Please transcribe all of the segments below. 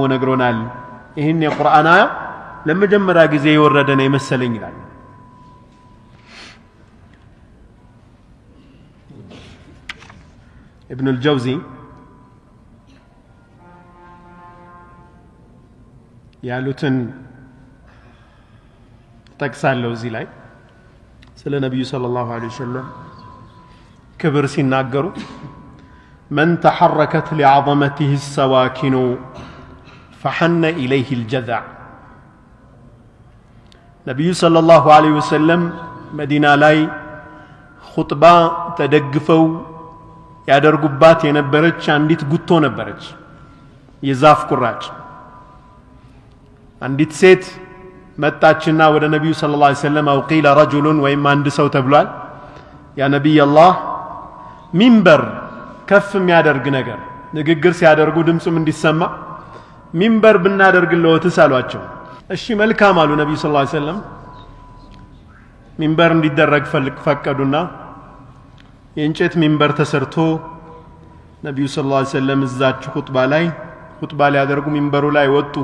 ደግሞ ነግሮናል። ይህን የቁርአን አያ ለመጀመሪያ ጊዜ የወረደ ነው የመሰለኝ ይላል። ابن الجوزي يا لوتن تكسال لو زيلاي سل النبي صلى الله عليه وسلم كبر سن سيناجرو من تحركت لعظمته السواكن ፈሐነ ኢለይህ ልጀዛዕ ነቢዩ ሰለላሁ ዐለይሂ ወሰለም መዲና ላይ ኹጥባ ተደግፈው ያደርጉባት የነበረች አንዲት ጉቶ ነበረች፣ የዛፍ ቁራጭ። አንዲት ሴት መጣችና ወደ ነቢዩ ስለ ላ ሰለም አው ቂለ ረጁሉን ወይም አንድ ሰው ተብሏል። ያ ነቢይ አላህ ሚንበር ከፍ የሚያደርግ ነገር ንግግር ሲያደርጉ ድምፁም እንዲሰማ ሚንበር ብናደርግልዎትስ አሏቸው። እሺ መልካም አሉ ነቢዩ صلى الله عليه وسلم። ሚንበር እንዲደረግ ፈቀዱና የእንጨት ሚንበር ተሰርቶ ነቢዩ صلى الله عليه وسلم እዛች ሁጥባ ላይ ሁጥባ ሊያደርጉ ሚንበሩ ላይ ወጡ።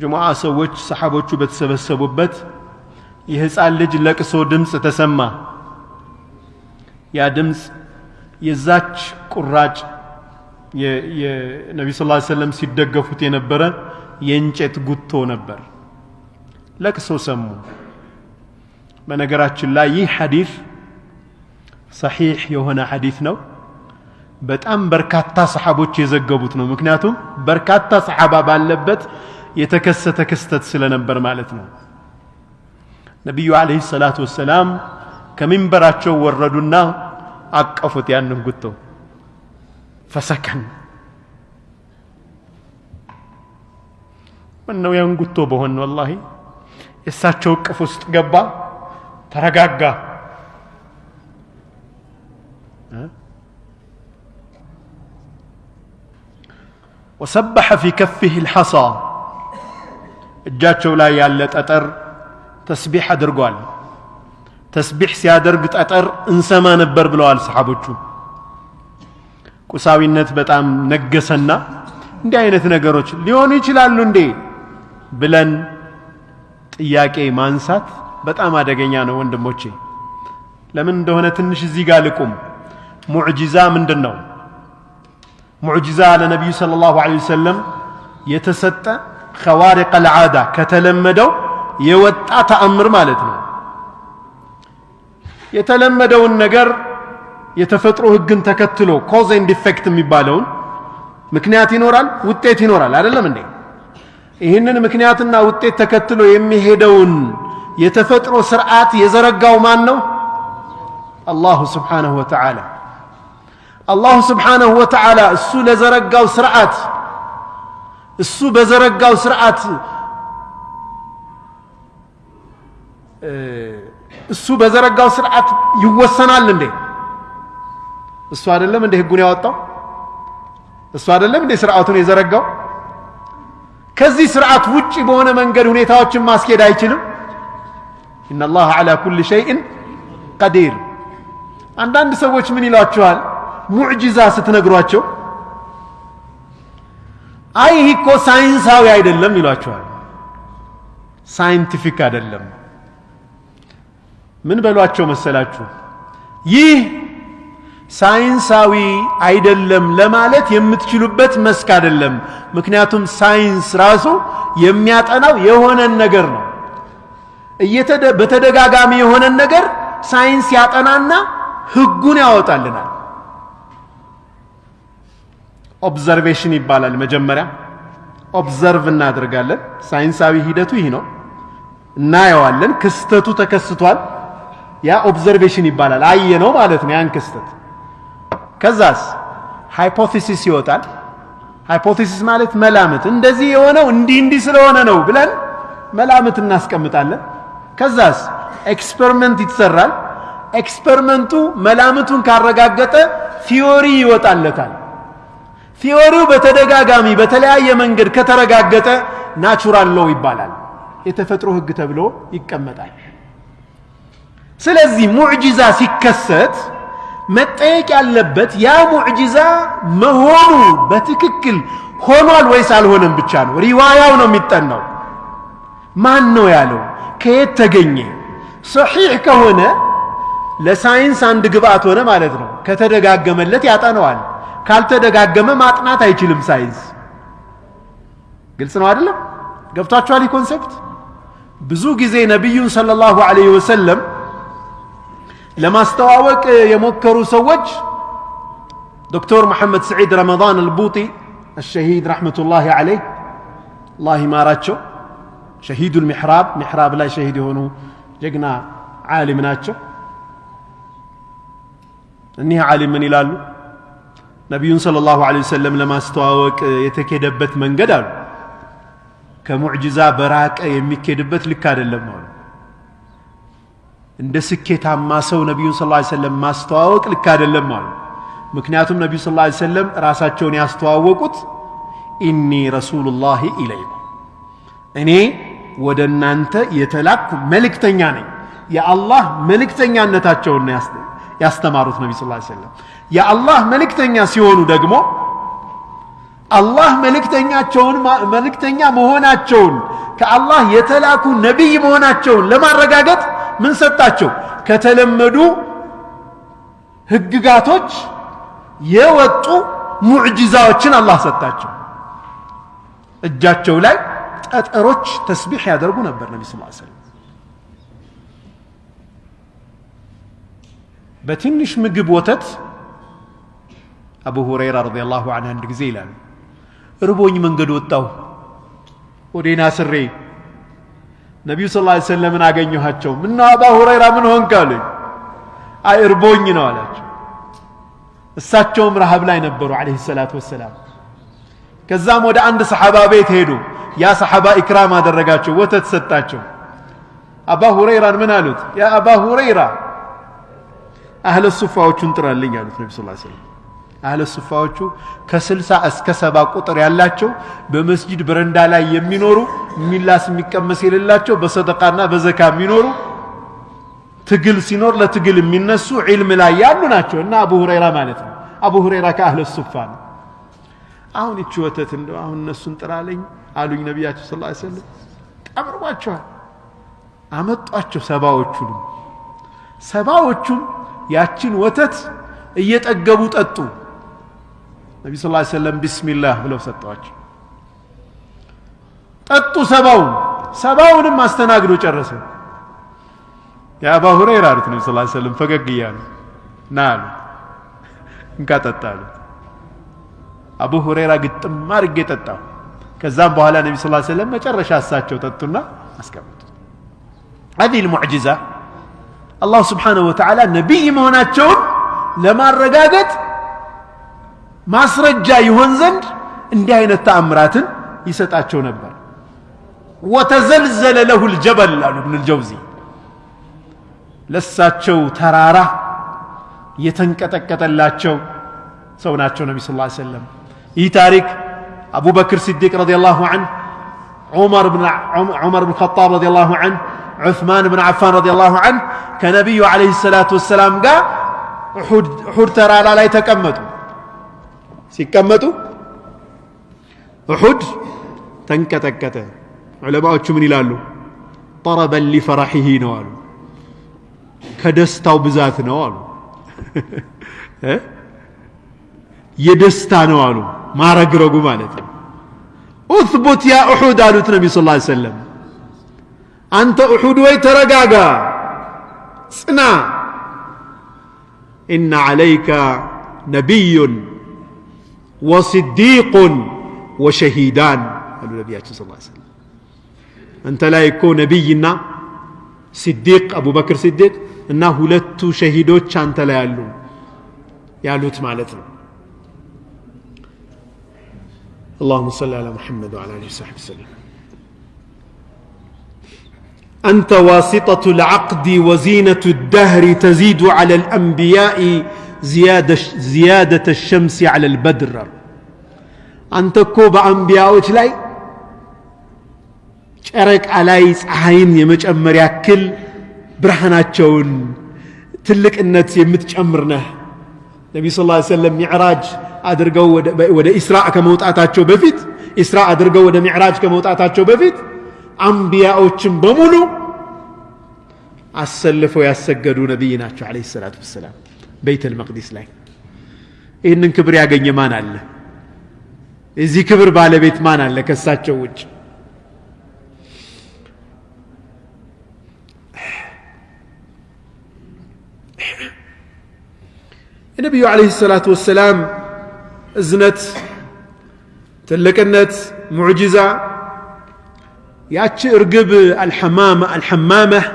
ጅሙዓ ሰዎች ሰሓቦቹ በተሰበሰቡበት የህፃን ልጅ ለቅሶ ድምፅ ተሰማ። ያ ድምፅ የዛች ቁራጭ የነቢ ስ ሰለም ሲደገፉት የነበረ የእንጨት ጉቶ ነበር። ለቅሶ ሰሙ። በነገራችን ላይ ይህ ሐዲስ ሰሒሕ የሆነ ሐዲስ ነው። በጣም በርካታ ሰሓቦች የዘገቡት ነው። ምክንያቱም በርካታ ሰሓባ ባለበት የተከሰተ ክስተት ስለነበር ማለት ነው። ነቢዩ ዓለይሂ ሰላቱ ወሰላም ከሚንበራቸው ወረዱና አቀፉት ያንን ጉቶ ፈሰከን ምነው ያን ጉቶ በሆን ወላሂ የእሳቸው እቅፍ ውስጥ ገባ ተረጋጋ ወሰበሐ ፊ ከፊህ ልሐሳ እጃቸው ላይ ያለ ጠጠር ተስቢሕ አድርጓል። ተስቢሕ ሲያደርግ ጠጠር እንሰማ ነበር ብለዋል ሰሓቦቹ። ቁሳዊነት በጣም ነገሰና እንዲህ አይነት ነገሮች ሊሆኑ ይችላሉ እንዴ ብለን ጥያቄ ማንሳት በጣም አደገኛ ነው ወንድሞቼ። ለምን እንደሆነ ትንሽ እዚህ ጋር ልቁም። ሙዕጂዛ ምንድን ነው? ሙዕጂዛ ለነቢዩ صلى الله عليه وسلم የተሰጠ خوارق العادة ከተለመደው የወጣ ተአምር ማለት ነው። የተለመደውን ነገር የተፈጥሮ ህግን ተከትሎ ኮዝ ኤንድ ኢፌክት የሚባለውን ምክንያት ይኖራል፣ ውጤት ይኖራል። አይደለም እንዴ? ይህንን ምክንያትና ውጤት ተከትሎ የሚሄደውን የተፈጥሮ ስርዓት የዘረጋው ማን ነው? አላሁ ስብሓነሁ ወተዓላ። አላሁ ስብሓነሁ ወተዓላ እሱ ለዘረጋው ስርዓት እሱ በዘረጋው ስርዓት እሱ በዘረጋው ስርዓት ይወሰናል እንዴ? እሱ አይደለም እንዴ ህጉን ያወጣው? እሱ አይደለም እንዴ ስርዓቱን የዘረጋው? ከዚህ ስርዓት ውጪ በሆነ መንገድ ሁኔታዎችን ማስኬድ አይችልም። إن الله على كل شيء قدير። አንዳንድ ሰዎች ምን ይሏቸዋል? ሙዕጂዛ ስትነግሯቸው አይ ይህ እኮ ሳይንሳዊ አይደለም ይሏቸዋል። scientific አይደለም። ምን በሏቸው መሰላችሁ? ይህ ሳይንሳዊ አይደለም ለማለት የምትችሉበት መስክ አይደለም። ምክንያቱም ሳይንስ ራሱ የሚያጠናው የሆነን ነገር ነው። በተደጋጋሚ የሆነን ነገር ሳይንስ ያጠናና ህጉን ያወጣልናል። observation ይባላል። መጀመሪያ observe እናደርጋለን። ሳይንሳዊ ሂደቱ ይህ ነው። እናየዋለን። ክስተቱ ተከስቷል። ያ observation ይባላል። አየን ነው ማለት ነው ያን ክስተት። ከዛስ hypothesis ይወጣል። hypothesis ማለት መላምት፣ እንደዚህ የሆነው እንዲህ እንዲህ ስለሆነ ነው ብለን መላምት እናስቀምጣለን። ከዛስ experiment ይሰራል። experiment ኡ መላምቱን ካረጋገጠ theory ይወጣለታል። theory ው በተደጋጋሚ በተለያየ መንገድ ከተረጋገጠ natural law ይባላል። የተፈጥሮ ህግ ተብሎ ይቀመጣል። ስለዚህ ሙዕጂዛ ሲከሰት መጠየቅ ያለበት ያ ሙዕጂዛ መሆኑ በትክክል ሆኗል ወይስ አልሆነም ብቻ ነው? ሪዋያው ነው የሚጠናው። ማን ነው ያለው? ከየት ተገኘ? ሰሒሕ ከሆነ ለሳይንስ አንድ ግብአት ሆነ ማለት ነው። ከተደጋገመለት ያጠነዋል። ካልተደጋገመ ማጥናት አይችልም ሳይንስ። ግልጽ ነው አይደለም? ገብቷችኋል? ይህ concept ብዙ ጊዜ ነቢዩን صلى الله عليه وسلم ለማስተዋወቅ የሞከሩ ሰዎች ዶክተር መሐመድ ስዒድ ረመዳን አልቡጢ الشهيد رحمة الله عليه الله يماراتشو شهيد المحراب محراب لا شهيد هونو جقنا عالم ناتشو እኒህ ዓሊም ምን ይላሉ ነቢዩን صلى الله عليه وسلم ለማስተዋወቅ የተኬደበት መንገድ አሉ ከሙዕጅዛ በራቀ የሚኬድበት ልክ አይደለም አሉ እንደ ስኬታማ ሰው ነቢዩን ስ ሰለም ማስተዋወቅ ልክ አይደለም አሉ። ምክንያቱም ነቢዩ ስ ሰለም ራሳቸውን ያስተዋወቁት ኢኒ ረሱሉላህ ኢለይኩም እኔ ወደ እናንተ የተላኩ መልእክተኛ ነኝ። የአላህ መልእክተኛነታቸውን ያስተማሩት ነቢ ስ ሰለም የአላህ መልእክተኛ ሲሆኑ ደግሞ አላህ መልእክተኛቸውን መልእክተኛ መሆናቸውን ከአላህ የተላኩ ነቢይ መሆናቸውን ለማረጋገጥ ምን ሰጣቸው? ከተለመዱ ህግጋቶች የወጡ ሙዕጂዛዎችን አላህ ሰጣቸው። እጃቸው ላይ ጠጠሮች ተስቢሕ ያደርጉ ነበር ነቢ ስ ሰለም በትንሽ ምግብ ወተት አቡ ሁረይራ ረዲየላሁ ዐንሁ አንድ ጊዜ ይላሉ እርቦኝ መንገድ ወጣሁ። ወዴና ስሬ? ነቢዩ ስ ሰለምን አገኘኋቸው? ምነው አባ ሁረይራ ምን ሆንክ አሉኝ። አይ እርቦኝ ነው አላቸው። እሳቸውም ረሃብ ላይ ነበሩ አለህ ሰላት ወሰላም። ከዛም ወደ አንድ ሰሓባ ቤት ሄዱ። ያ ሰሓባ ኢክራም አደረጋቸው ወተት ሰጣቸው። አባ ሁረይራን ምን አሉት? ያ አባ ሁረይራ አህለ ሱፋዎቹን ጥራልኝ አሉት ነቢ ስ ሰለም አህለ ሱፋዎቹ ከስልሳ እስከ ሰባ ቁጥር ያላቸው በመስጂድ በረንዳ ላይ የሚኖሩ የሚላስ የሚቀመስ የሌላቸው በሰደቃና በዘካ የሚኖሩ ትግል ሲኖር ለትግል የሚነሱ ዒልም ላይ ያሉ ናቸው። እና አቡ ሁረይራ ማለት ነው። አቡ ሁረይራ ከአህለ ሱፋ ነው። አሁን ይቺ ወተት እንደ አሁን እነሱን ጥራለኝ አሉኝ ነቢያቸው ስ ሰለም ቀብርቧቸዋል አመጧቸው ሰባዎቹንም። ሰባዎቹም ያችን ወተት እየጠገቡ ጠጡ ነቢ ስ ሰለም ቢስሚላህ ብለው ሰጠዋቸው ጠጡ ሰባውን ሰባውንም አስተናግዶ ጨረሰ የአባ ሁረይራ አሉት ነቢ ስ ሰለም ፈገግ እያሉ ና አሉ እንካ ጠጣ አሉት አቡ ሁረይራ ግጥም አድርጌ ጠጣሁ ከዛም በኋላ ነቢ ስ ሰለም መጨረሻ እሳቸው ጠጡና አስቀምጡ هذه المعجزة الله سبحانه وتعالى نبي መሆናቸውን ለማረጋገጥ ማስረጃ ይሆን ዘንድ እንዲህ አይነት ተአምራትን ይሰጣቸው ነበር ወተዘልዘለ ለሁ ልጀበል አሉ ብን ልጀውዚ ለሳቸው ተራራ የተንቀጠቀጠላቸው ሰው ናቸው ነቢ ስ ሰለም ይህ ታሪክ አቡበክር ሲዲቅ ረዲ ላሁ አንህ ዑመር ብን ጣብ ረዲ ላሁ አንህ ዑثማን ብን ዓፋን ረዲ ላሁ አንህ ከነቢዩ ዓለይህ ሰላቱ ወሰላም ጋር ሑድ ተራራ ላይ ተቀመጡ ሲቀመጡ እሑድ ተንቀጠቀጠ ዑለማዎቹ ምን ይላሉ ጠረበን ሊፈራሒሂ ነው አሉ ከደስታው ብዛት ነው አሉ የደስታ ነው አሉ ማረግረጉ ማለት ነው ኡትቡት ያ እሑድ አሉት ነቢ ስ ሰለም አንተ እሑድ ወይ ተረጋጋ ጽና إن عليك نبي وصديق وشهيدان. قالوا نبياتنا صلى الله عليه وسلم. أنت لا يكون نبينا صديق أبو بكر صديق. إنه هلت شهيدوش أنت لا يالو يالوت مالتنا اللهم صل على محمد وعلى آله وصحبه وسلم. أنت واسطة العقد وزينة الدهر تزيد على الأنبياء زيادة, زيادة الشمس على البدر أنت كوب أنبياء لاي ጨረቃ ላይ ፀሐይን የመጨመር ያክል ብርሃናቸውን ትልቅነት የምትጨምር ነህ ነቢ ስ ሰለም ሚዕራጅ አድርገው ወደ ኢስራ ከመውጣታቸው በፊት ኢስራ አድርገው ወደ ሚዕራጅ ከመውጣታቸው በፊት አንቢያዎችን በሙሉ አሰልፈው ያሰገዱ ነቢይ ናቸው አለ ሰላቱ ወሰላም ቤት ልመቅዲስ ላይ ይህንን ክብር ያገኘ ማን አለ የዚህ ክብር ባለቤት ማን አለ ከሳቸው ውጭ የነቢዩ ዓለይሂ ሰላቱ ወሰላም እዝነት ትልቅነት ሙዕጂዛ ያቺ እርግብ አልሐማመ አልሐማመህ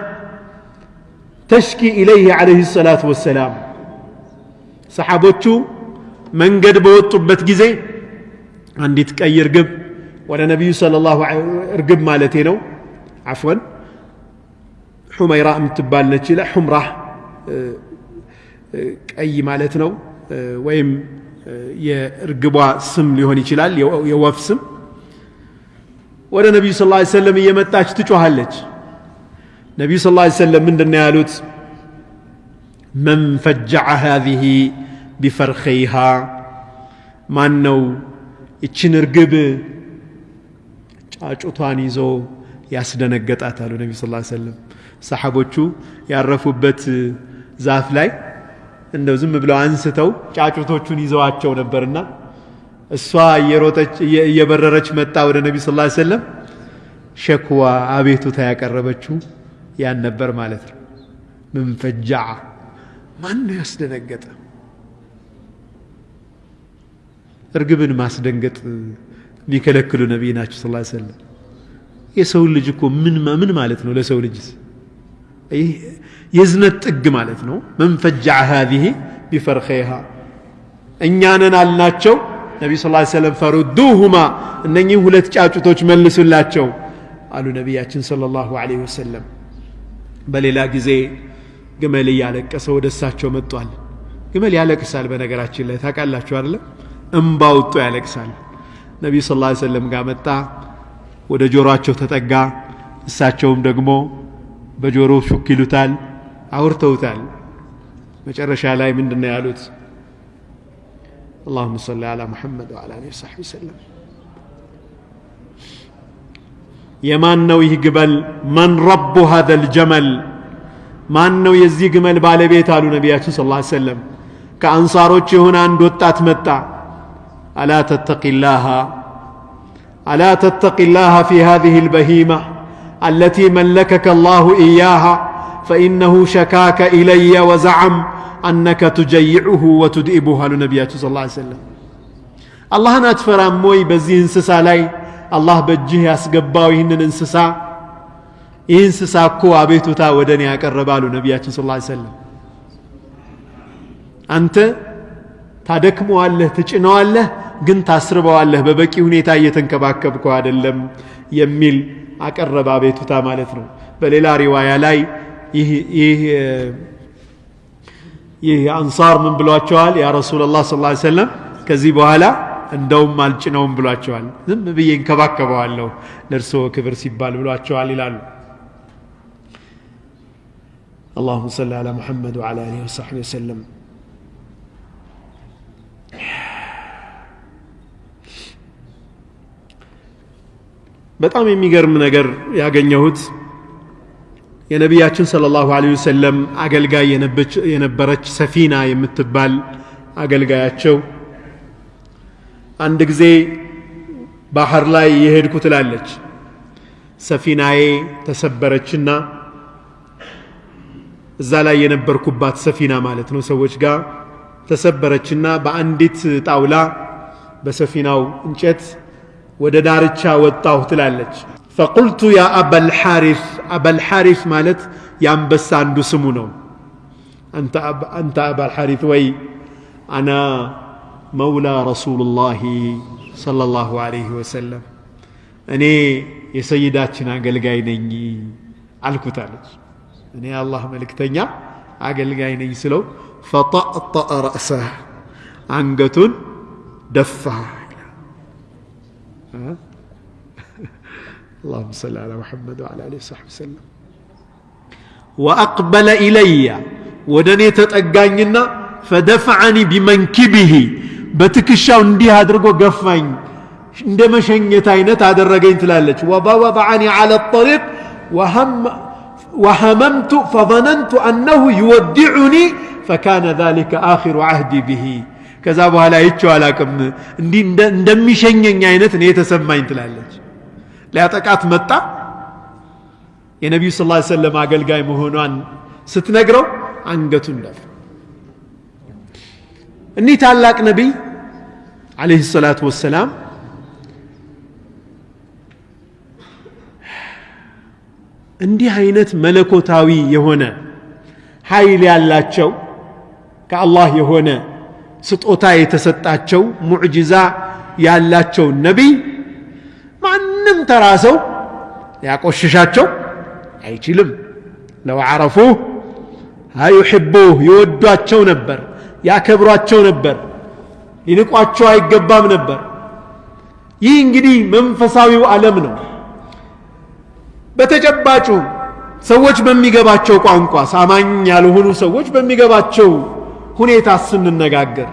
ተሽኪ ኢለይህ ዓለይሂ ሰላቱ ወሰላም ሰሓቦቹ መንገድ በወጡበት ጊዜ አንዲት ቀይ እርግብ ወደ ነቢዩ ስለ ላሁ እርግብ ማለቴ ነው አፍወን ሑመይራ የምትባል ነች ይለ ሑምራ ቀይ ማለት ነው ወይም የእርግቧ ስም ሊሆን ይችላል የወፍ ስም ወደ ነቢዩ ስ ሰለም እየመጣች ትጮኋለች ነቢዩ ስ ሰለም ምንድና ያሉት መን ፈጀዐ ሃዚህ ቢፈርኸይሃ? ማን ነው ይችን እርግብ ጫጩቷን ይዞ ያስደነገጣት አሉ ነቢ ስ ሰለም ሰሓቦቹ ያረፉበት ዛፍ ላይ እንደው ዝም ብለው አንስተው ጫጩቶቹን ይዘዋቸው ነበርና እሷ እየበረረች መጣ ወደ ነቢ ስ ሰለም ሸክዋ አቤቱታ ያቀረበችው ያን ነበር ማለት ነው። ምን ፈጃዓ ማን ያስደነገጠ? እርግብን ማስደንገጥ የሚከለክሉ ነቢይ ናቸው ስ ሰለም የሰውን ልጅ እኮ ምን ማለት ነው ለሰው ልጅስ? የዝነት ጥግ ማለት ነው። መን ፈጃዐ ሃዚህ ቢፈርኸይሃ። እኛንን አልናቸው። ነቢ ስ ሰለም ፈሩዱሁማ እነኚህ ሁለት ጫጩቶች መልሱላቸው አሉ ነቢያችን صለ ላሁ ዐለይሂ ወሰለም። በሌላ ጊዜ ግመል እያለቀሰ ወደ እሳቸው መጥቷል ግመል ያለቅሳል በነገራችን ላይ ታውቃላችሁ አይደለም እምባ ወጥቶ ያለቅሳል ነቢዩ ስ ላ ሰለም ጋር መጣ ወደ ጆሮአቸው ተጠጋ እሳቸውም ደግሞ በጆሮ ሹክ ይሉታል አውርተውታል መጨረሻ ላይ ምንድን ነው ያሉት اللهم صل على محمد وعلى اله وصحبه وسلم የማን ነው ይህ ግመል መን ረቡ هذا الجمل ማን ነው የዚህ ግመል ባለቤት አሉ ነቢያችን ስለ ላ ሰለም ከአንሳሮች የሆነ አንድ ወጣት መጣ አላ ተተቂላሃ አላ ተተቂላሃ ፊ ሃዚህ ልበሂማ አለቲ መለከከ ላሁ ኢያሃ ፈኢነሁ ሸካከ ኢለየ ወዘዓም አነከ ትጀይዑሁ ወትድኢቡሁ አሉ ነቢያችን ስለ ላ ሰለም አላህን አትፈራም ወይ በዚህ እንስሳ ላይ አላህ በእጅህ ያስገባው ይህንን እንስሳ ይህ እንስሳ እኮ አቤቱታ ወደ እኔ ያቀረባሉ ነቢያችን ስ ሰለም አንተ ታደክመዋለህ ትጭነዋለህ ግን ታስርበዋለህ በበቂ ሁኔታ እየተንከባከብከው አይደለም የሚል አቀረበ አቤቱታ ማለት ነው። በሌላ ሪዋያ ላይ ይህ አንሳር ምን ብሏቸዋል? ያ ረሱላላህ ስ ሰለም ከዚህ በኋላ እንደውም አልጭነውም ብሏቸዋል። ዝም ብዬ እንከባከበዋለሁ ለእርስዎ ክብር ሲባል ብሏቸዋል ይላሉ اللهم صل على محمد وعلى اله وصحبه وسلم በጣም የሚገርም ነገር ያገኘሁት የነቢያችን صلى الله عليه وسلم አገልጋይ የነበረች ሰፊና የምትባል አገልጋያቸው አንድ ጊዜ ባህር ላይ የሄድኩ ትላለች ሰፊናዬ ተሰበረችና እዛ ላይ የነበርኩባት ሰፊና ማለት ነው ሰዎች ጋር ተሰበረችና በአንዲት ጣውላ በሰፊናው እንጨት ወደ ዳርቻ ወጣሁ ትላለች። ፈቁልቱ ያ አበልሓሪፍ አበልሓሪፍ ማለት የአንበሳ አንዱ ስሙ ነው። አንተ አበልሓሪፍ ወይ አና መውላ ረሱሉላህ ሰለላሁ ዐለይሂ ወሰለም። እኔ የሰይዳችን አገልጋይ ነኝ አልኩታለች እኔ አላህ መልእክተኛ አገልጋይ ነኝ ስለው ፈጣጠአ ረእሰህ አንገቱን ደፋ اللهم صل على محمد وعلى اله وصحبه وسلم واقبل الي ودني تطغاኝና فدفعني بمنكبه بتكሻው እንዲህ አድርጎ ገፋኝ እንደ መሸኘት አይነት አደረገኝ ትላለች። وبوضعني على الطريق وهم وهممت فظننت أنه يودعني فكان ذلك آخر عهدي به ከዛ በኋላ አይቼው አላቅም እንዲህ እንደሚሸኘኝ አይነት እኔ የተሰማኝ ትላለች ሊያጠቃት መጣ የነቢዩ ስ ላ ሰለም አገልጋይ መሆኗን ስትነግረው አንገቱን ደፍ እኒህ ታላቅ ነቢይ አለህ ሰላቱ ወሰላም እንዲህ አይነት መለኮታዊ የሆነ ኃይል ያላቸው ከአላህ የሆነ ስጦታ የተሰጣቸው ሙዕጅዛ ያላቸው ነቢይ ማንም ተራ ሰው ሊያቆሽሻቸው አይችልም። ለው ዓረፉህ ዩሕቡህ ይወዷቸው ነበር ያከብሯቸው ነበር ሊንቋቸው አይገባም ነበር። ይህ እንግዲህ መንፈሳዊው ዓለም ነው በተጨባጩ ሰዎች በሚገባቸው ቋንቋ ሳማኝ ያልሆኑ ሰዎች በሚገባቸው ሁኔታ ስንነጋገር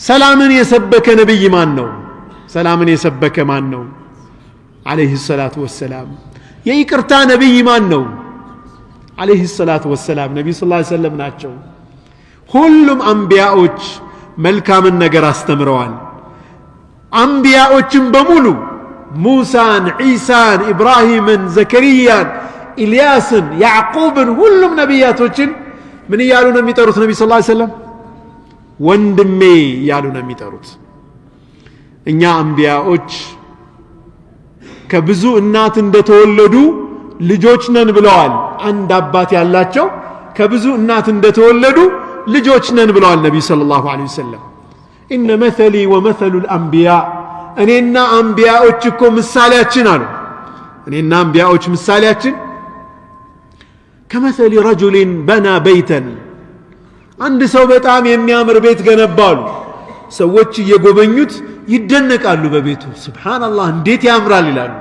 ሰላምን የሰበከ ነቢይ ማን ነው? ሰላምን የሰበከ ማን ነው? አለህ ሰላቱ ወሰላም። የይቅርታ ነቢይ ማን ነው? አለህ ሰላቱ ወሰላም ነቢዩ ስ ሰለም ናቸው። ሁሉም አንቢያዎች መልካምን ነገር አስተምረዋል። አንቢያዎችን በሙሉ ሙሳን ዒሳን ኢብራሂምን ዘከርያን ኢልያስን ያዕቁብን ሁሉም ነቢያቶችን ምን እያሉ ነው የሚጠሩት ነቢ ስ ሰለም ወንድሜ እያሉ ነው የሚጠሩት እኛ አንቢያዎች ከብዙ እናት እንደተወለዱ ልጆች ነን ብለዋል አንድ አባት ያላቸው ከብዙ እናት እንደተወለዱ ልጆች ነን ብለዋል ነቢዩ ስለ ላሁ ለ ወሰለም ኢነ መተሊ ወመተሉ ልአንቢያ እኔና አንቢያዎች እኮ ምሳሌያችን አሉ። እኔና አንቢያዎች ምሳሌያችን ከመተሊ ረጁሊን በና በይተን አንድ ሰው በጣም የሚያምር ቤት ገነባሉ። ሰዎች እየጎበኙት ይደነቃሉ በቤቱ። ስብሓናላህ እንዴት ያምራል ይላሉ።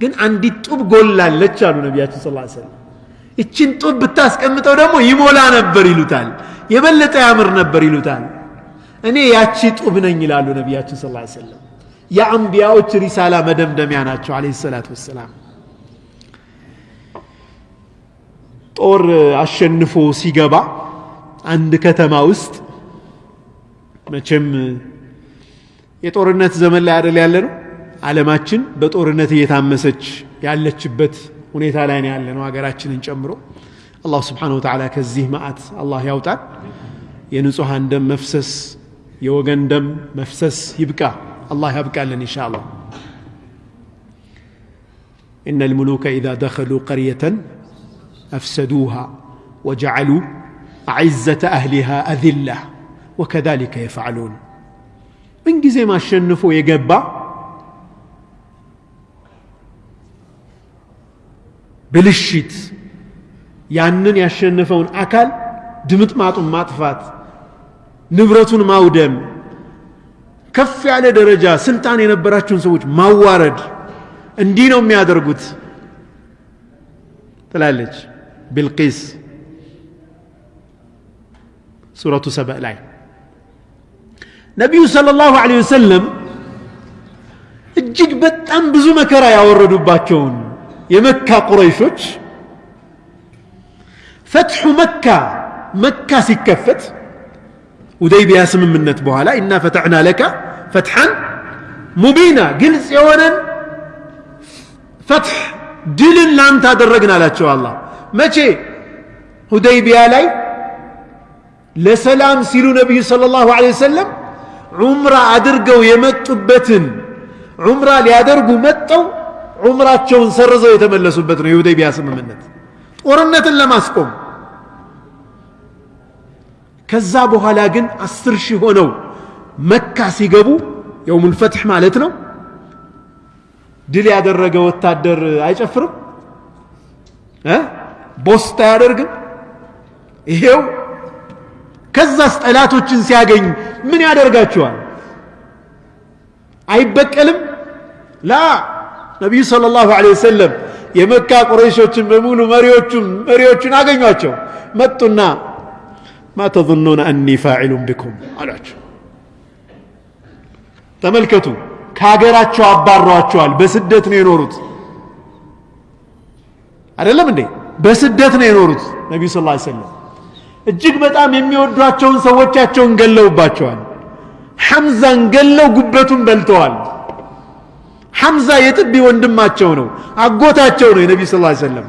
ግን አንዲት ጡብ ጎላለች አሉ ነቢያችን ስ ሰለም እችን ጡብ ብታስቀምጠው ደግሞ ይሞላ ነበር ይሉታል። የበለጠ ያምር ነበር ይሉታል። እኔ ያቺ ጡብ ነኝ ይላሉ ነቢያችን ስ ሰለም የአንቢያዎች ሪሳላ መደምደሚያ ናቸው አለ ሰላት ወሰላም። ጦር አሸንፎ ሲገባ አንድ ከተማ ውስጥ መቼም የጦርነት ዘመን ላይ አደል ያለ ነው ዓለማችን በጦርነት እየታመሰች ያለችበት ሁኔታ ላይ ነው ያለ ነው ሀገራችንን ጨምሮ። አላህ ስብሓን ወተዓላ ከዚህ መዓት አላህ ያውጣን። የንጹሐን ደም መፍሰስ የወገን ደም መፍሰስ ይብቃ الله يبقى لنا إن شاء الله إن الملوك إذا دخلوا قرية أفسدوها وجعلوا أعزة أهلها أذلة وكذلك يفعلون من جزي ما شنفوا يقبا بالشيت ያንን ያሸነፈውን አካል ድምጥማጡን ማጥፋት ንብረቱን ማውደም كف على درجة سلطان ينبراتشون سوج ما وارد اندينو ميا درغوت تلالج بالقيس سورة سبأ لاي نبي صلى الله عليه وسلم اجيك بتام بزوما كرا يا وردو باتشون يا مكة قريشوش فتح مكة مكة سكفت وديبيا سم منت بوهلا إنا فتحنا لك فتحا مبينا قلت يونا فتح دل لان تدرجنا لا شاء الله ماشي هديبيا لي لسلام سيلو نبي صلى الله عليه وسلم عمره أدرقوا يمتبتن عمره ليادرقوا متوا عمره تشون سرزوا يتملسوا بتن هديبيا ከዛ በኋላ ግን አስር ሺህ ሆነው መካ ሲገቡ የውሙል ፈትሕ ማለት ነው። ድል ያደረገ ወታደር አይጨፍርም? ቦስታ አያደርግም? ይሄው ከዛስ ጠላቶችን ሲያገኝ ምን ያደርጋቸዋል? አይበቀልም? ላ! ነቢዩ ስለ ላሁ ለ ወሰለም የመካ ቁረይሾችን በሙሉ መሪዎቹን አገኟቸው። መጡና ማ አኒ ፋዒሉን ቢኩም አሏቸው። ተመልከቱ ከሀገራቸው አባረዋቸዋል። በስደት ነው የኖሩት። አይደለም እንዴ? በስደት ነው የኖሩት ነቢዩ ስ ሰለም እጅግ በጣም የሚወዷቸውን ሰዎቻቸውን ገለውባቸዋል። ሐምዛን ገለው ጉበቱን በልተዋል። ሐምዛ የጥቢ ወንድማቸው ነው አጎታቸው ነው የነቢዩ ስ ሰለም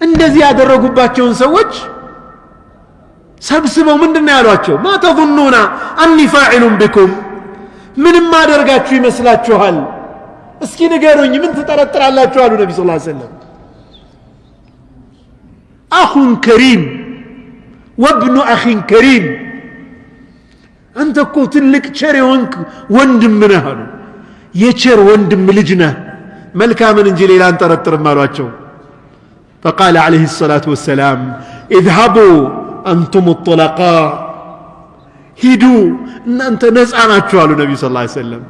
እንደዚህ ያደረጉባቸውን ሰዎች سبسبوا من دنيا ما تظنون أني فاعل بكم؟ من ما درجات في مسلات شوال اسكين قاروني من فترة على الله شوال النبي صلى الله عليه وسلم أخ كريم وابن أخ كريم أنت قلت لك شري ونك وندم منها يشر وندم لجنة ملكا من انجيل إلى ان ترى فقال عليه الصلاه والسلام اذهبوا أنتم الطلقاء هدوا إن أنت نزعنا على النبي صلى الله عليه وسلم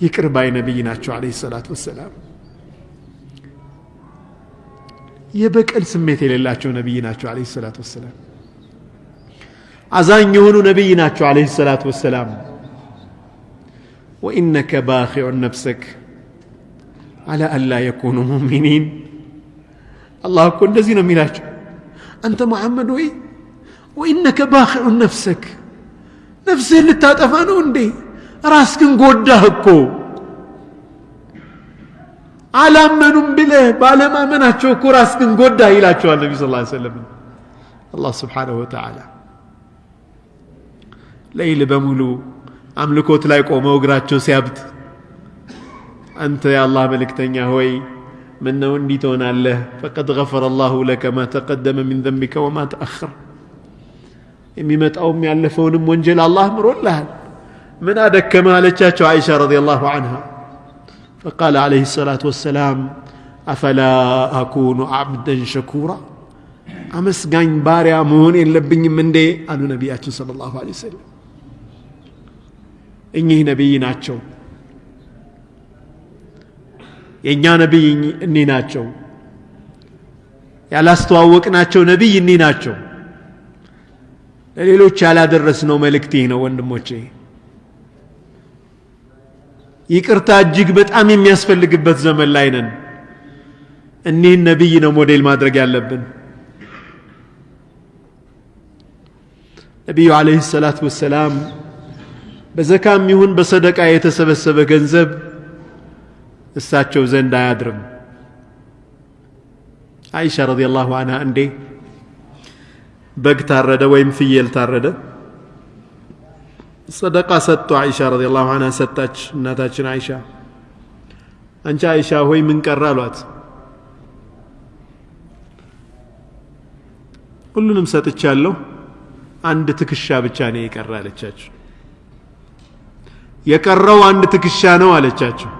يكر باي نبينا عليه الصلاة والسلام የበቀል ስሜት የሌላቸው ነቢይ ናቸው አለ ሰላት ወሰላም አዛኝ የሆኑ ነቢይ ናቸው አለ ሰላት ወሰላም ወኢነከ ባኪዑን ነፍሰክ አላ አላ የኩኑ ሙሚኒን አላህ እኮ እንደዚህ ነው የሚላቸው አንተ መሐመድ ወይ ወኢነከ ባኪዑን ነፍሰክ ነፍስህን ልታጠፋ ነው እንዴ ራስክን ጎዳህ እኮ አላመኑም ብለህ ባለማመናቸው እኮ ራስክን ጎዳ ይላቸዋል ነቢ ስ ሰለም አላህ ስብሓንሁ ወተዓላ ለይል በሙሉ አምልኮት ላይ ቆመው እግራቸው ሲያብጥ አንተ የአላህ መልእክተኛ ሆይ ምን ነው እንዲህ ትሆናለህ ፈቀድ ገፈረ አላሁ ለከ ማ ተቀደመ ሚን ዘንቢከ ወማ ተአኸር የሚመጣውም ያለፈውንም ወንጀል አላህ ምሮልሃል ምን አደከመ አለቻቸው አይሻ ረዲየላሁ አንሃ فقال عليه الصلاة والسلام أفلا أكون عبدا شكورا أمسقين باريا مهون لبن من دي قالوا نبياتنا صلى الله عليه وسلم إني نبي ناتشو የእኛ ነቢይ እኒ ናቸው። ያላስተዋወቅናቸው ነቢይ እኒ ናቸው። ለሌሎች ያላደረስነው መልእክት ይህ ነው ወንድሞቼ። ይቅርታ እጅግ በጣም የሚያስፈልግበት ዘመን ላይ ነን። እኒህን ነቢይ ነው ሞዴል ማድረግ ያለብን። ነቢዩ ዓለይሂ ሰላት ወሰላም በዘካም ይሁን በሰደቃ የተሰበሰበ ገንዘብ እሳቸው ዘንድ አያድርም። አይሻ ረዲየላሁ አንሃ እንዴ? በግ ታረደ ወይም ፍየል ታረደ? ሰደቃ ሰጡ አይሻ ረዲየላሁ አንሃ ሰጣች እናታችን አይሻ። አንቺ አይሻ ሆይ ምን ቀረ አሏት። ሁሉንም ሰጥቻለሁ አንድ ትከሻ ብቻ ነው የቀረ አለቻቸው። የቀረው አንድ ትከሻ ነው አለቻቸው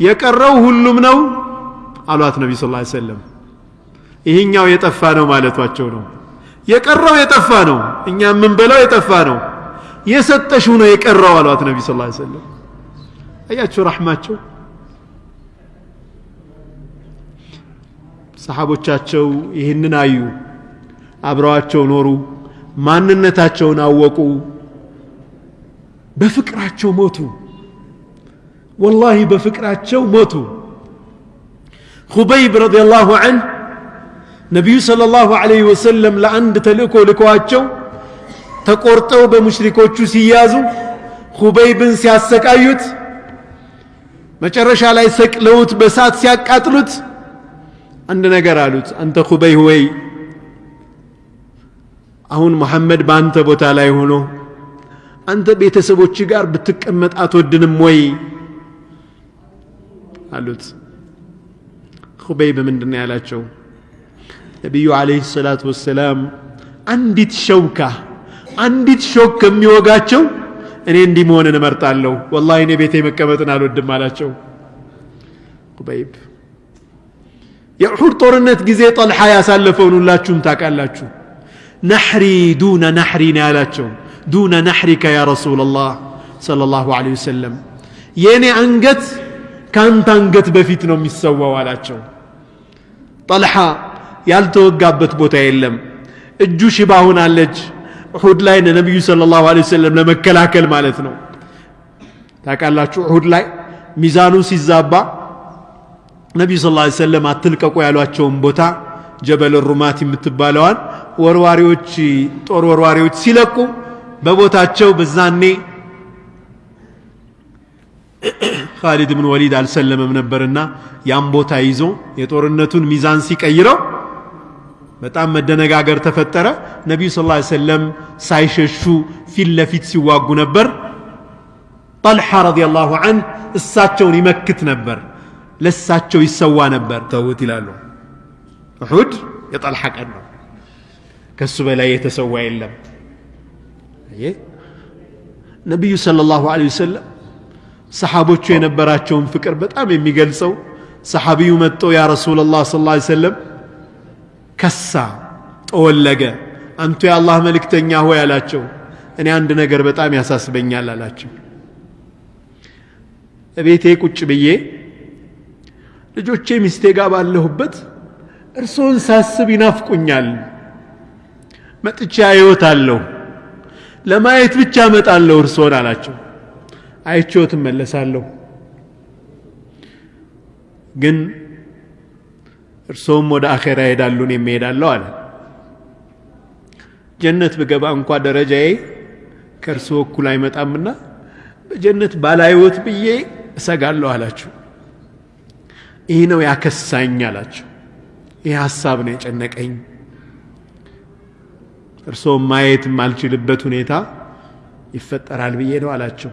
የቀረው ሁሉም ነው አሏት ነቢ ስ ሰለም ይህኛው የጠፋ ነው ማለቷቸው ነው። የቀረው የጠፋ ነው እኛ የምንበላው የጠፋ ነው። የሰጠሽው ነው የቀረው አሏት ነቢ ስ ሰለም አያቸው ረሕማቸው? ሰሓቦቻቸው ይህንን አዩ አብረዋቸው ኖሩ ማንነታቸውን አወቁ በፍቅራቸው ሞቱ ወላሂ በፍቅራቸው ሞቱ ሁበይብ ረዲየላሁ ዐንህ ነቢዩ ሰለላሁ ዐለይሂ ወሰለም ለአንድ ተልእኮ ልከዋቸው ተቆርጠው በሙሽሪኮቹ ሲያዙ ሁበይብን ሲያሰቃዩት መጨረሻ ላይ ሰቅለውት በሳት ሲያቃጥሉት አንድ ነገር አሉት አንተ ሁበይ ወይ አሁን መሐመድ በአንተ ቦታ ላይ ሆኖ አንተ ቤተሰቦች ጋር ብትቀመጥ አትወድንም ወይ አሉት ሁበይብ ምንድን ነው ያላቸው ነቢዩ ዓለይሂ ሰላቱ ወሰላም አንዲት ሸውካ አንዲት ሾክ ከሚወጋቸው እኔ እንዲህ መሆንን እመርጣለሁ ወላሂ እኔ ቤቴ መቀመጥን አልወድም አላቸው ሁበይብ የኡሑድ ጦርነት ጊዜ ጠልሓ ያሳለፈውን ሁላችሁም ታውቃላችሁ ነሕሪ ዱነ ነሕሪ ነው ያላቸው ዱነ ነሕሪከ ያ ረሱላላህ ሰለላሁ ዐለይሂ ወሰለም የእኔ አንገት ከአንተ አንገት በፊት ነው የሚሰዋው አላቸው። ጠልሓ ያልተወጋበት ቦታ የለም። እጁ ሽባ ሆናለች። ኡሑድ ላይ ነቢዩ ሰለላሁ ዐለይሂ ወሰለም ለመከላከል ማለት ነው። ታውቃላችሁ ኡሑድ ላይ ሚዛኑ ሲዛባ ነቢዩ ስ ላ ሰለም አትልቀቁ ያሏቸውን ቦታ ጀበል ሩማት የምትባለዋን ወርዋሪዎች ጦር ወርዋሪዎች ሲለቁ በቦታቸው በዛኔ ካሊድ ብን ወሊድ አልሰለመም ነበርና ያን ቦታ ይዞ የጦርነቱን ሚዛን ሲቀይረው በጣም መደነጋገር ተፈጠረ ነቢዩ ስ ሰለም ሳይሸሹ ፊት ለፊት ሲዋጉ ነበር ጠልሓ ረዲየላሁ አንህ እሳቸውን ይመክት ነበር ለሳቸው ይሰዋ ነበር ተውት ይላሉ እሑድ የጠልሓ ቀን ነው ከሱ በላይ የተሰዋ የለም ነቢዩ ሰለላሁ ዐለይሂ ወሰለም ሰሓቦቹ የነበራቸውን ፍቅር በጣም የሚገልጸው ሰሓቢዩ መጥቶ ያ ረሱላላህ ስ ላ ሰለም ከሳ ጠወለገ አንቱ የአላህ መልእክተኛ ሆይ አላቸው። እኔ አንድ ነገር በጣም ያሳስበኛል አላቸው። እቤቴ ቁጭ ብዬ ልጆቼ ሚስቴ ጋር ባለሁበት እርስዎን ሳስብ ይናፍቁኛል። መጥቻ አየዎታለሁ ለማየት ብቻ እመጣለሁ እርስዎን አላቸው አይቼዎት እመለሳለሁ። ግን እርስዎም ወደ አኼራ ይሄዳሉ እኔም እሄዳለሁ አለ። ጀነት ብገባ እንኳ ደረጃዬ ከእርስዎ እኩል አይመጣምና በጀነት ባላይወት ብዬ እሰጋለሁ አላቸው። ይህ ነው ያከሳኝ አላቸው። ይህ ሀሳብ ነው የጨነቀኝ። እርስዎም ማየት የማልችልበት ሁኔታ ይፈጠራል ብዬ ነው አላቸው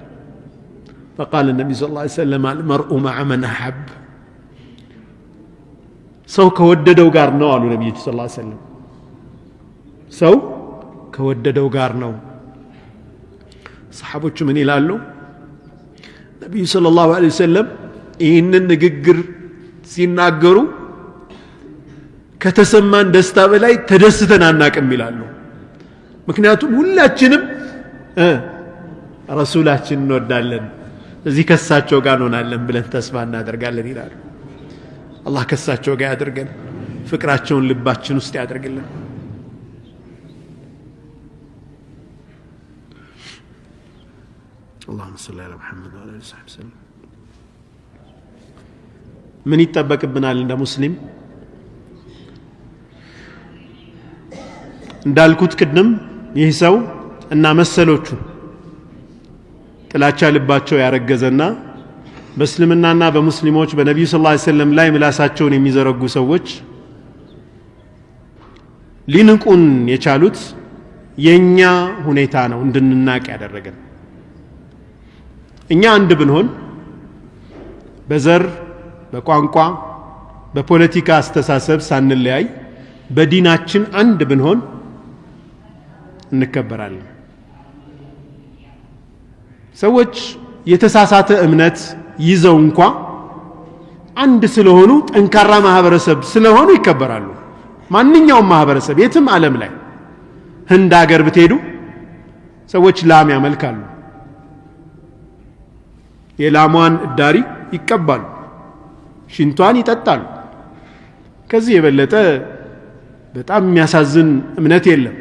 فقال النبي صلى الله عليه وسلم المرء مع من أحب. ሰው ከወደደው ጋር ነው አሉ ነቢያችን ስለ ላ ሰለም ሰው ከወደደው ጋር ነው። ሰሓቦቹ ምን ይላሉ? ነቢዩ ስለ ላሁ ለ ወሰለም ይህንን ንግግር ሲናገሩ ከተሰማን ደስታ በላይ ተደስተን አናቅም ይላሉ። ምክንያቱም ሁላችንም ረሱላችን እንወዳለን። እዚህ ከሳቸው ጋር እንሆናለን ብለን ተስፋ እናደርጋለን ይላሉ አላህ ከሳቸው ጋር ያድርገን ፍቅራቸውን ልባችን ውስጥ ያድርግልን اللهم صل على محمد وعلى اله وصحبه وسلم ምን ይጠበቅብናል እንደ ሙስሊም እንዳልኩት ቅድም ይህ ሰው እና መሰሎቹ ጥላቻ ልባቸው ያረገዘና በእስልምናና በሙስሊሞች በነቢዩ ስ ሰለም ላይ ምላሳቸውን የሚዘረጉ ሰዎች ሊንቁን የቻሉት የእኛ ሁኔታ ነው እንድንናቅ ያደረገን። እኛ አንድ ብንሆን በዘር በቋንቋ በፖለቲካ አስተሳሰብ ሳንለያይ በዲናችን አንድ ብንሆን እንከበራለን ሰዎች የተሳሳተ እምነት ይዘው እንኳ አንድ ስለሆኑ ጠንካራ ማህበረሰብ ስለሆኑ ይከበራሉ። ማንኛውም ማህበረሰብ የትም ዓለም ላይ ህንድ ሀገር ብትሄዱ ሰዎች ላም ያመልካሉ። የላሟን እዳሪ ይቀባሉ ሽንቷን ይጠጣሉ። ከዚህ የበለጠ በጣም የሚያሳዝን እምነት የለም።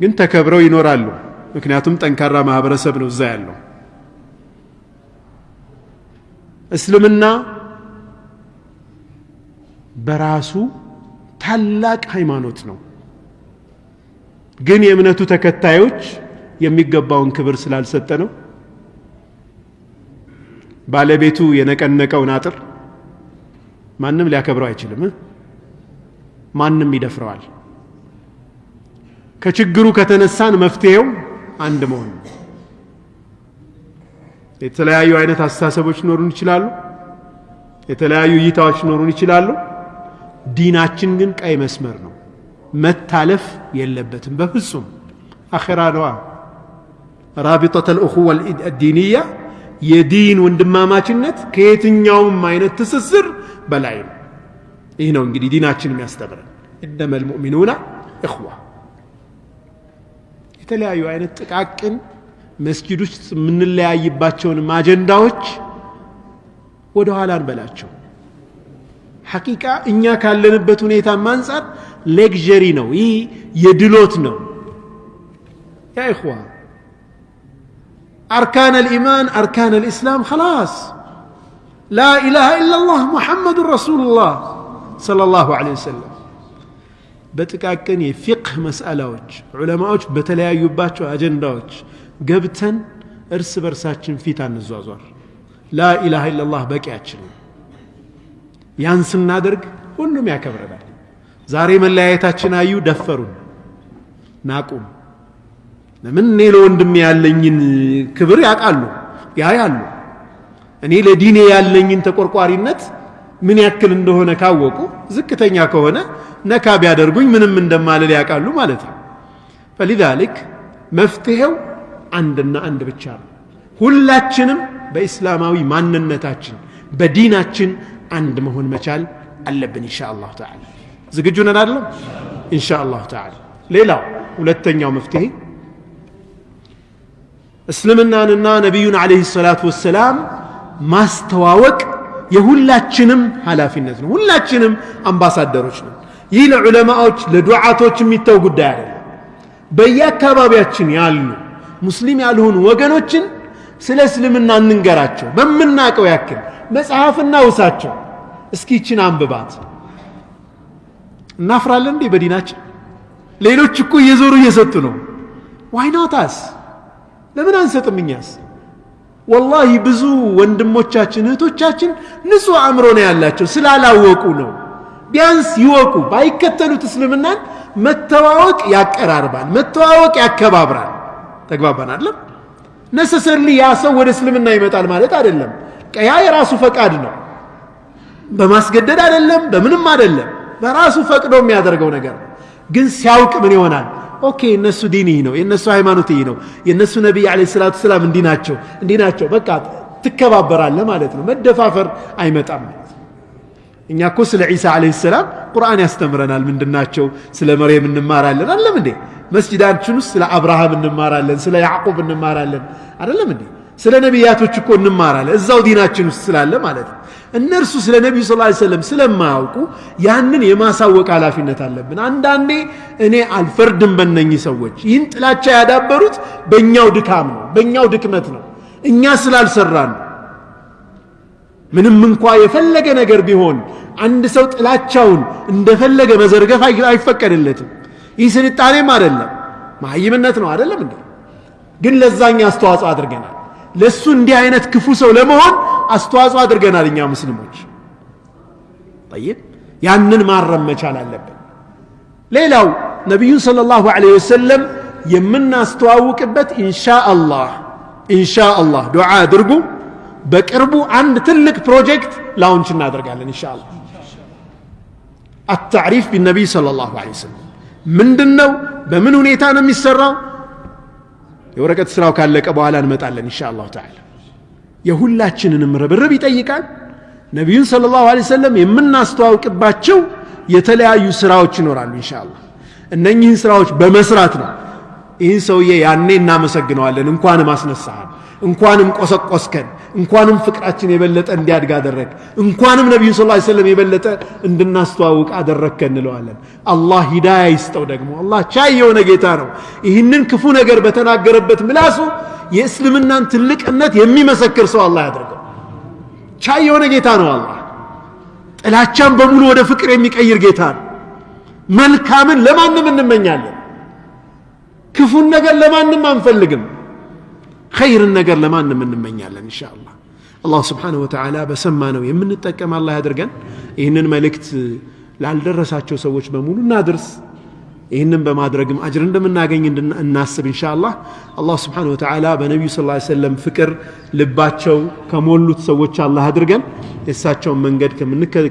ግን ተከብረው ይኖራሉ ምክንያቱም ጠንካራ ማህበረሰብ ነው እዛ ያለው። እስልምና በራሱ ታላቅ ሃይማኖት ነው። ግን የእምነቱ ተከታዮች የሚገባውን ክብር ስላልሰጠ ነው። ባለቤቱ የነቀነቀውን አጥር ማንም ሊያከብረው አይችልም። ማንም ይደፍረዋል። ከችግሩ ከተነሳን መፍትሄው አንድ መሆን ነው። የተለያዩ አይነት አስተሳሰቦች ሊኖሩን ይችላሉ። የተለያዩ እይታዎች ሊኖሩን ይችላሉ። ዲናችን ግን ቀይ መስመር ነው። መታለፍ የለበትም በፍጹም። አኼራ ነዋ። ራቢጠት ልእኹወ ዲንያ የዲን ወንድማማችነት ከየትኛውም አይነት ትስስር በላይ ነው። ይህ ነው እንግዲህ ዲናችን የሚያስተምረን። እነመ ልሙእሚኑና እኽዋ የተለያዩ አይነት ጥቃቅን መስጊድ ውስጥ የምንለያይባቸውን አጀንዳዎች ወደ ኋላ እንበላቸው ሐቂቃ እኛ ካለንበት ሁኔታ አንጻር ሌግዠሪ ነው ይህ የድሎት ነው يا إخوة أركان الإيمان أركان الإسلام خلاص لا إله إلا الله محمد رسول الله صلى الله عليه وسلم በጥቃቅን የፊቅህ መስአላዎች ዑለማዎች በተለያዩባቸው አጀንዳዎች ገብተን እርስ በርሳችን ፊት አንዟዟር። ላኢላሃ ኢላላህ በቂያችን ያን ስናደርግ ሁሉም ያከብረናል። ዛሬ መለያየታችን አዩ ደፈሩን ናቁም። ለምን እኔ ለወንድሜ ያለኝን ክብር ያውቃሉ? ያያሉ። እኔ ለዲኔ ያለኝን ተቆርቋሪነት ምን ያክል እንደሆነ ካወቁ ዝቅተኛ ከሆነ ነካ ቢያደርጉኝ ምንም እንደማልል ያውቃሉ ማለት ነው። ፈሊዛሊክ መፍትሄው አንድና አንድ ብቻ ነው። ሁላችንም በኢስላማዊ ማንነታችን በዲናችን አንድ መሆን መቻል አለብን ኢንሻ አላሁ ተዓላ። ዝግጁ ነን አይደለም? ኢንሻ አላሁ ሌላው ሁለተኛው መፍትሄ እስልምናንና ነቢዩን ዓለይሂ ሰላቱ ወሰላም ማስተዋወቅ የሁላችንም ኃላፊነት ነው። ሁላችንም አምባሳደሮች ነው ይህ ለዑለማዎች ለዱዓቶች የሚተው ጉዳይ አይደለም። በየአካባቢያችን ያሉ ሙስሊም ያልሆኑ ወገኖችን ስለ እስልምና እንንገራቸው። በምናቀው ያክል መጽሐፍና ውሳቸው። እስኪ ይችን አንብባት። እናፍራለን እንዴ በዲናችን? ሌሎች እኮ እየዞሩ እየሰጡ ነው። ዋይናታስ ለምን አንሰጥም እኛስ ወላሂ ብዙ ወንድሞቻችን እህቶቻችን ንጹህ አእምሮ ነው ያላቸው ስላላወቁ ነው። ቢያንስ ይወቁ ባይከተሉት እስልምናን መተዋወቅ ያቀራርባል መተዋወቅ ያከባብራል። ተግባባን አለም ነሰሰርሊ ያ ሰው ወደ እስልምና ይመጣል ማለት አይደለም። ያ የራሱ ፈቃድ ነው። በማስገደድ አይደለም በምንም አይደለም። በራሱ ፈቅዶ የሚያደርገው ነገር። ግን ሲያውቅ ምን ይሆናል OK እነሱ ዲን ይህ ነው የእነሱ ሃይማኖት ይህ ነው የእነሱ ነቢይ عليه الصلاة والسلام እንዲህ ናቸው እንዲህ ናቸው። በቃ ትከባበራለህ ማለት ነው። መደፋፈር አይመጣም እኛ እኮ ስለ ዒሳ عليه السلام ቁርአን ያስተምረናል። ምንድናቸው ስለ መርየም እንማራለን። አይደለም እንዴ? መስጅዳችን ውስጥ ስለ አብርሃም እንማራለን ስለ ያዕቁብ እንማራለን። አደለም እንዴ ስለ ነቢያቶች እኮ እንማራለን። እዛው ዲናችን ውስጥ ስላለ ማለት ነው። እነርሱ ስለ ነቢዩ ስ ሰለም ስለማያውቁ ያንን የማሳወቅ ኃላፊነት አለብን። አንዳንዴ እኔ አልፈርድም በነኚህ ሰዎች። ይህን ጥላቻ ያዳበሩት በእኛው ድካም ነው በእኛው ድክመት ነው። እኛ ስላልሰራን ምንም እንኳ የፈለገ ነገር ቢሆን አንድ ሰው ጥላቻውን እንደፈለገ መዘርገፍ አይፈቀድለትም። ይህ ስልጣኔም አይደለም መሀይምነት ነው አይደለም እንዴ? ግን ለዛኛ አስተዋጽኦ አድርገናል ለእሱ እንዲህ አይነት ክፉ ሰው ለመሆን አስተዋጽኦ አድርገናል እኛ ሙስሊሞች ጠይብ ያንን ማረም መቻል አለብን ሌላው ነቢዩን صለ ላሁ ለ ወሰለም የምናስተዋውቅበት ኢንሻአላህ ኢንሻአላህ ዱዓ አድርጉ በቅርቡ አንድ ትልቅ ፕሮጀክት ላውንች እናደርጋለን ኢንሻአላህ አታሪፍ ቢነቢይ صለ ላሁ ለ ወሰለም ምንድን ነው በምን ሁኔታ ነው የሚሰራው የወረቀት ስራው ካለቀ በኋላ እንመጣለን ኢንሻ አላሁ ተዓላ። የሁላችንንም ርብርብ ይጠይቃል። ነቢዩን ስለ ላሁ ሰለም የምናስተዋውቅባቸው የተለያዩ ስራዎች ይኖራሉ ኢንሻ አላህ እነኚህን ስራዎች በመስራት ነው። ይህን ሰውዬ ያኔ እናመሰግነዋለን እንኳንም አስነሳሃል እንኳንም ቆሰቆስከን እንኳንም ፍቅራችን የበለጠ እንዲያድግ አደረግ። እንኳንም ነቢዩ ስ ሰለም የበለጠ እንድናስተዋውቅ አደረግከ እንለዋለን። አላህ ሂዳያ ይስጠው ደግሞ። አላህ ቻይ የሆነ ጌታ ነው። ይህንን ክፉ ነገር በተናገረበት ምላሱ የእስልምናን ትልቅነት የሚመሰክር ሰው አላህ ያደርገው። ቻይ የሆነ ጌታ ነው አላህ። ጥላቻን በሙሉ ወደ ፍቅር የሚቀይር ጌታ ነው። መልካምን ለማንም እንመኛለን። ክፉን ነገር ለማንም አንፈልግም ኸይርን ነገር ለማንም እንመኛለን እንሻ አላህ አላህ ስብሓንሁ ወተዓላ በሰማነው የምንጠቀም አላህ ያድርገን ይህንን መልእክት ላልደረሳቸው ሰዎች በሙሉ እናድርስ ይህንን በማድረግም አጅር እንደምናገኝ እናስብ እንሻ አላህ አላህ ስብሓን ወተዓላ በነቢዩ ስ ሰለም ፍቅር ልባቸው ከሞሉት ሰዎች አላህ አድርገን የእሳቸውን መንገድ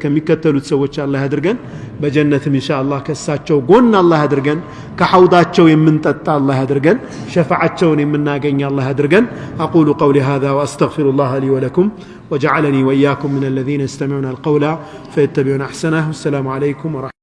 ከሚከተሉት ሰዎች አላህ አድርገን በጀነትም እንሻ አላህ ከእሳቸው ጎን አላህ አድርገን ከሐውዳቸው የምንጠጣ አላህ አድርገን ሸፋዓቸውን የምናገኝ አላህ አድርገን أقول قولي هذا وأستغفر الله لي ولكم وجعلني وإياكم من الذين يستمعون القول فيتبعون أحسنه والسلام عليكم ورحمة